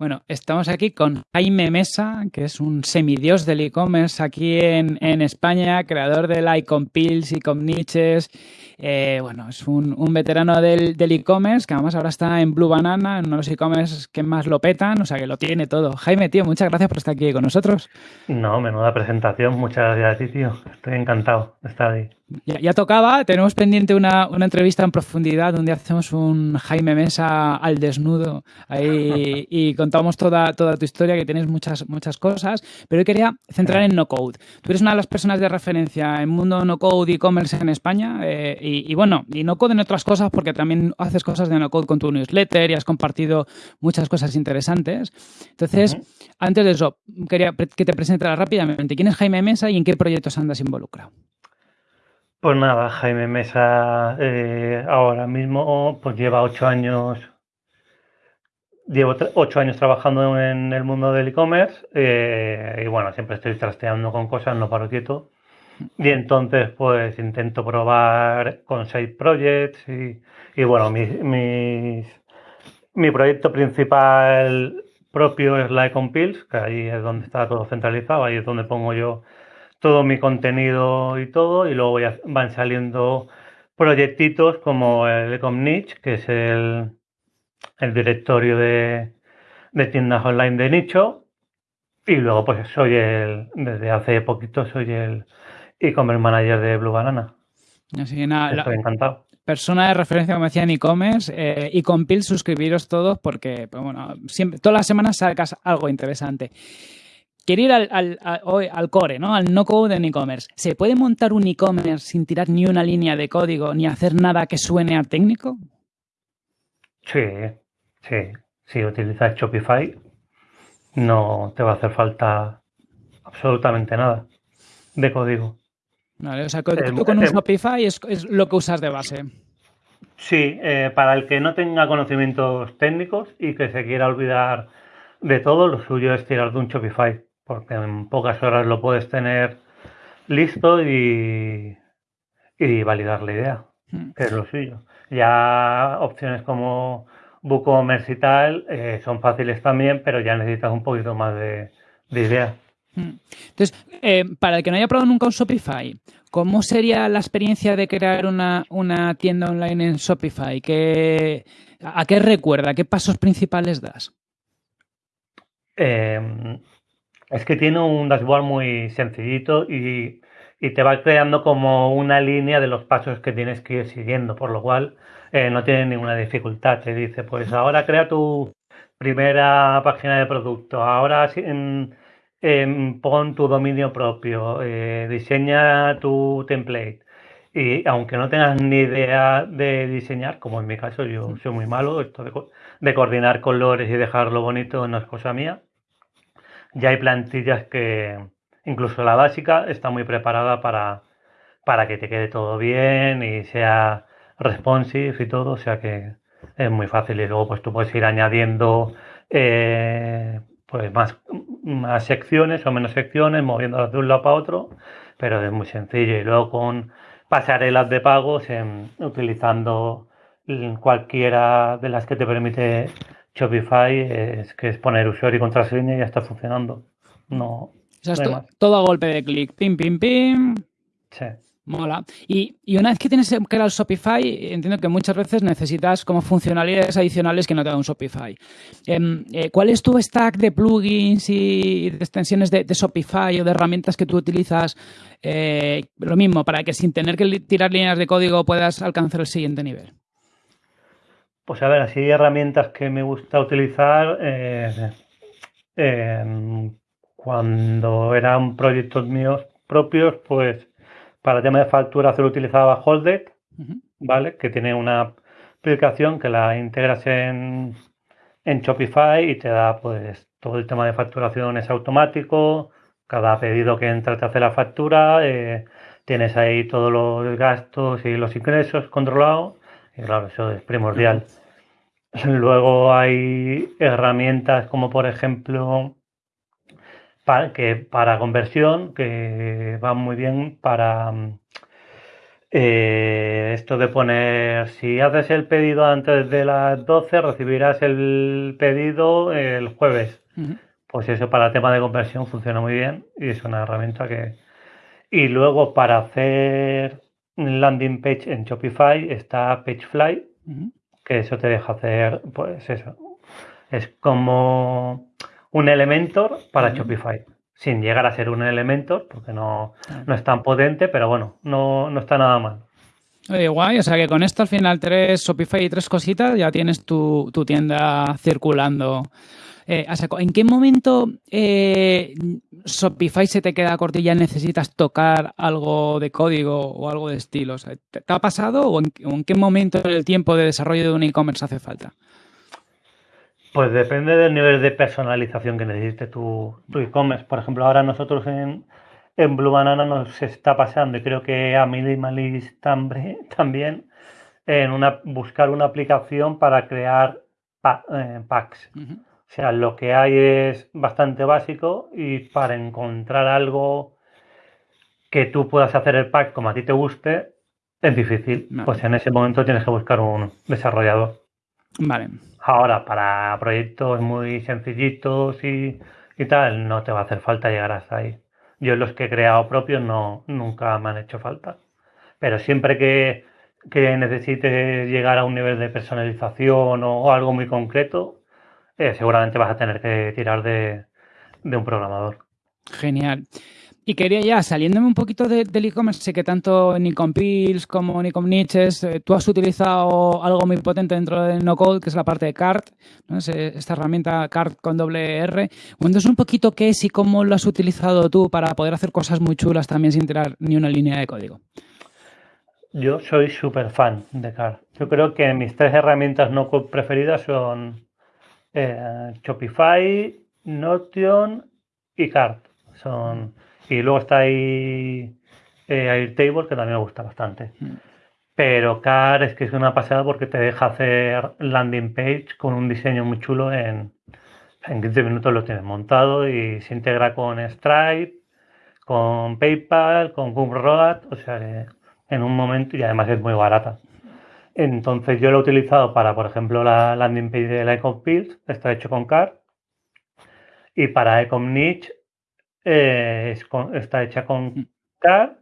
Bueno, estamos aquí con Jaime Mesa, que es un semidios del e-commerce aquí en, España, creador del Icon Pills, Icon Niches. Eh, bueno, es un, veterano del, e-commerce que además ahora está en Blue Banana, en uno de los e-commerce que más lo petan, o sea que lo tiene todo. Jaime, tío, muchas gracias por estar aquí con nosotros. No, menuda presentación, muchas gracias a ti, tío. Estoy encantado de estar ahí. Ya, tocaba, tenemos pendiente una, entrevista en profundidad donde hacemos un Jaime Mesa al desnudo ahí y contamos toda, toda tu historia, que tienes muchas, muchas cosas, pero yo quería centrar en no code. Tú eres una de las personas de referencia en mundo no code e-commerce en España eh, y, bueno, y no code en otras cosas porque también haces cosas de no code con tu newsletter y has compartido muchas cosas interesantes. Entonces, antes de eso, quería que te presentara rápidamente. ¿Quién es Jaime Mesa y en qué proyectos andas involucrado? Pues nada, Jaime Mesa eh, ahora mismo pues lleva ocho años, llevo ocho años trabajando en el mundo del e-commerce eh, y bueno, siempre estoy trasteando con cosas, no paro quieto. Y entonces pues intento probar con side projects y, bueno, mi, mi proyecto principal propio es la Pills, que ahí es donde está todo centralizado, ahí es donde pongo yo todo mi contenido y todo, y luego van saliendo proyectitos como el Ecomniche, que es el, el directorio de, tiendas online de nicho, y luego pues soy el, desde hace poquito soy el e-commerce manager de Blue Banana. Así que nada, Estoy encantado persona de referencia, como decía en e-commerce, eh, y con Pil suscribiros todos porque, pues, bueno, siempre, todas las semanas sacas algo interesante. Quiero ir al, al, core, ¿no? Al no code en e-commerce. ¿Se puede montar un e-commerce sin tirar ni una línea de código ni hacer nada que suene a técnico? Sí, sí. Si utilizas Shopify, no te va a hacer falta absolutamente nada de código. Vale, o sea, tú con un Shopify es, lo que usas de base. Sí, eh, para el que no tenga conocimientos técnicos y que se quiera olvidar de todo, lo suyo es tirar de un Shopify porque en pocas horas lo puedes tener listo y, y validar la idea, hmm. que es lo suyo. Ya opciones como WooCommerce y tal eh, son fáciles también, pero ya necesitas un poquito más de, idea. Hmm. Entonces, eh, para el que no haya probado nunca un Shopify, ¿cómo sería la experiencia de crear una, tienda online en Shopify? ¿Qué, ¿A qué recuerda? ¿Qué pasos principales das? Eh, es que tiene un dashboard muy sencillito y, te va creando como una línea de los pasos que tienes que ir siguiendo, por lo cual eh, no tiene ninguna dificultad. Te dice, pues ahora crea tu primera página de producto, ahora pon tu dominio propio, eh, diseña tu template. Y aunque no tengas ni idea de diseñar, como en mi caso yo soy muy malo, esto de, de coordinar colores y dejarlo bonito no es cosa mía, ya hay plantillas que, incluso la básica, está muy preparada para, para que te quede todo bien y sea responsive y todo, o sea que es muy fácil. Y luego pues tú puedes ir añadiendo eh, pues más, más secciones o menos secciones, moviéndolas de un lado para otro, pero es muy sencillo. Y luego con pasarelas de pagos utilizando cualquiera de las que te permite Shopify es que es poner usuario y contraseña y ya está funcionando. No. todo a golpe de clic. Pim, pim, pim. Sí. Mola. Y, una vez que tienes que el Shopify, entiendo que muchas veces necesitas como funcionalidades adicionales que no te da un Shopify. Em, eh, ¿Cuál es tu stack de plugins y de extensiones de, Shopify o de herramientas que tú utilizas? Eh, lo mismo, para que sin tener que tirar líneas de código puedas alcanzar el siguiente nivel. Pues a ver, así herramientas que me gusta utilizar eh, cuando eran proyectos míos propios, pues para el tema de facturación utilizaba Holded, ¿vale? Que tiene una aplicación que la integras en, en Shopify y te da pues todo el tema de facturación es automático, cada pedido que entra te hace la factura, eh, tienes ahí todos los gastos y los ingresos controlados y claro, eso es primordial. Luego hay herramientas como por ejemplo para, que para conversión que van muy bien para eh, esto de poner, si haces el pedido antes de las 12, recibirás el pedido el jueves. Pues eso para el tema de conversión funciona muy bien y es una herramienta que... Y luego para hacer landing page en Shopify está Pagefly, que eso te deja hacer, pues eso, es como un Elementor para Shopify, sin llegar a ser un Elementor, porque no, no es tan potente, pero bueno, no, no está nada mal. Oye, guay, o sea que con esto al final tres Shopify y tres cositas ya tienes tu, tu tienda circulando. Eh, ¿En qué momento eh, Shopify se te queda corto y ya necesitas tocar algo de código o algo de estilo? ¿Te ha pasado o en, qué momento del tiempo de desarrollo de un e-commerce hace falta? Pues depende del nivel de personalización que necesite tu, e-commerce. Por ejemplo, ahora nosotros en, Blue Banana nos está pasando, y creo que a Minimalist también, en una, buscar una aplicación para crear eh, packs. O sea, lo que hay es bastante básico y para encontrar algo que tú puedas hacer el pack como a ti te guste, es difícil. Pues en ese momento tienes que buscar un desarrollador. Vale. Ahora, para proyectos muy sencillitos y, tal, no te va a hacer falta llegar hasta ahí. Yo los que he creado propios no, nunca me han hecho falta. Pero siempre que, necesites llegar a un nivel de personalización o, algo muy concreto, eh, seguramente vas a tener que tirar de un programador. Genial. Y quería ya, saliéndome un poquito del e-commerce, sé que tanto Nikon Pills como Nikon Niches, eh, tú has utilizado algo muy potente dentro de No Code, que es la parte de CART, ¿no? esta herramienta CART con doble R. Cuéntanos un poquito qué es y cómo lo has utilizado tú para poder hacer cosas muy chulas también sin tirar ni una línea de código. Yo soy súper fan de CART. Yo creo que mis tres herramientas no code preferidas son eh, Shopify, Notion y CART. Son y luego está ahí eh, Airtable, que también me gusta bastante. Mm. Pero Car es que es una pasada porque te deja hacer landing page con un diseño muy chulo en, en 15 minutos lo tienes montado y se integra con Stripe, con PayPal, con Gumroad, o sea que en un momento y además es muy barata. Entonces yo lo he utilizado para, por ejemplo, la landing page de la Ecom está hecho con Car. Y para Ecom Niche eh, está hecha con mm. CAR,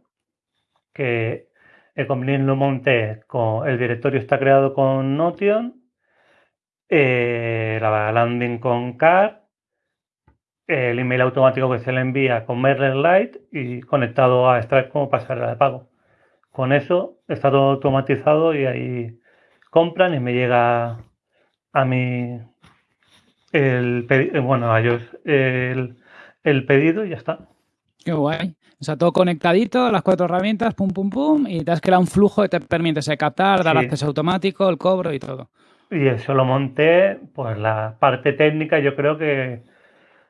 que lo monté con el directorio está creado con Notion, eh, la landing con CAR, el email automático que se le envía con MailerLite y conectado a Stripe como pasarela de pago. Con eso está todo automatizado y ahí compran y me llega a mí el bueno a ellos el, el pedido y ya está. Qué guay. O sea, todo conectadito, las cuatro herramientas, pum, pum, pum, y te has creado un flujo que te permite captar, dar acceso automático, el cobro y todo. Y eso lo monté, pues la parte técnica yo creo que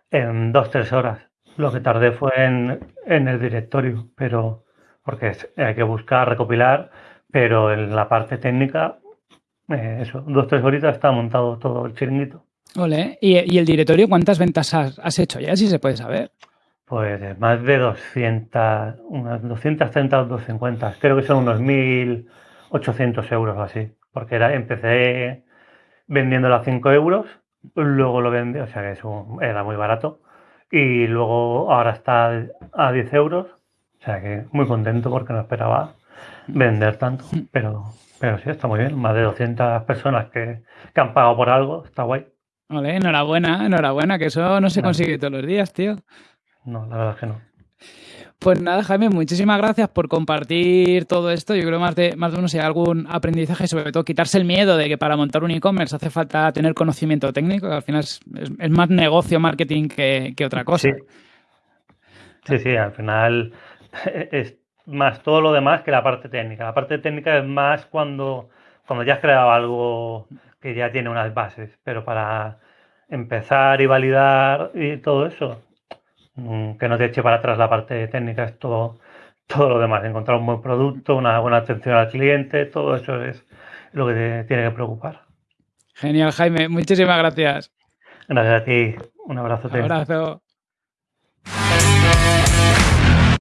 en dos, tres horas. Lo que tardé fue en, el directorio, pero porque hay que buscar, recopilar, pero en la parte técnica, eh, eso, dos, tres horitas está montado todo el chiringuito. Ole. ¿Y, el directorio cuántas ventas has, hecho ya, si se puede saber? Pues más de 200, unas 230 o 250. Creo que son unos 1.800 euros o así. Porque era, empecé vendiéndolo a 5 euros, luego lo vendí, o sea que eso era muy barato. Y luego ahora está a 10 euros. O sea que muy contento porque no esperaba vender tanto. Pero, pero sí, está muy bien. Más de 200 personas que, que han pagado por algo. Está guay. Vale, enhorabuena, enhorabuena, que eso no se consigue todos los días, tío. No, la verdad es que no. Pues nada, Jaime, muchísimas gracias por compartir todo esto. Yo creo más de más de uno si hay algún aprendizaje, sobre todo quitarse el miedo de que para montar un e-commerce hace falta tener conocimiento técnico, que al final es, más negocio, marketing que, otra cosa. Sí. sí, al final es más todo lo demás que la parte técnica. La parte técnica es más cuando, cuando ya has creado algo que ya tiene unas bases, pero para empezar y validar y todo eso, mm, que no te eche para atrás la parte técnica, es todo, todo lo demás, encontrar un buen producto, una buena atención al cliente, todo eso es lo que te tiene que preocupar. Genial, Jaime, muchísimas gracias. Gracias a ti, un abrazo. Un abrazo.